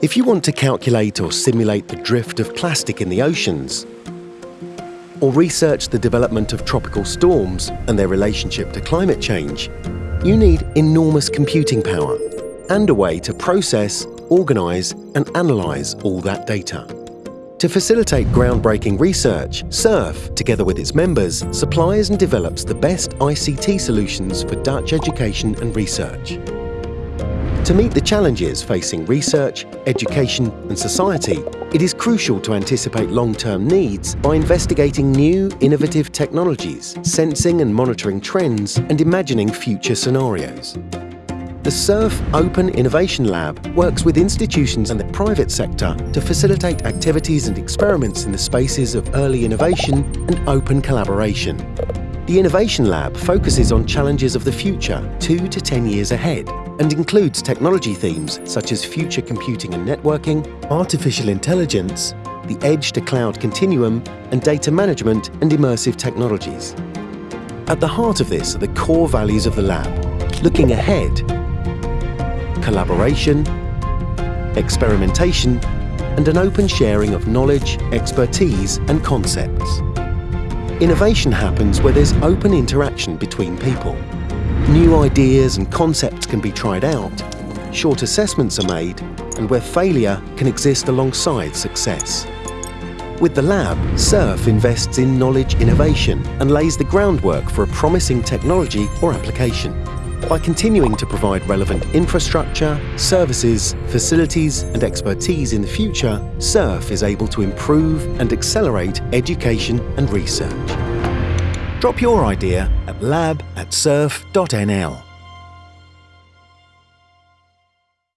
If you want to calculate or simulate the drift of plastic in the oceans, or research the development of tropical storms and their relationship to climate change, you need enormous computing power and a way to process, organise and analyse all that data. To facilitate groundbreaking research, SURF, together with its members, supplies and develops the best ICT solutions for Dutch education and research. To meet the challenges facing research, education and society, it is crucial to anticipate long-term needs by investigating new, innovative technologies, sensing and monitoring trends and imagining future scenarios. The SURF Open Innovation Lab works with institutions and the private sector to facilitate activities and experiments in the spaces of early innovation and open collaboration. The Innovation Lab focuses on challenges of the future, two to 10 years ahead, and includes technology themes such as future computing and networking, artificial intelligence, the edge to cloud continuum, and data management and immersive technologies. At the heart of this are the core values of the lab, looking ahead, collaboration, experimentation, and an open sharing of knowledge, expertise and concepts. Innovation happens where there's open interaction between people. New ideas and concepts can be tried out, short assessments are made, and where failure can exist alongside success. With the lab, SURF invests in knowledge innovation and lays the groundwork for a promising technology or application. By continuing to provide relevant infrastructure, services, facilities and expertise in the future, SURF is able to improve and accelerate education and research. Drop your idea at lab at surf.nl.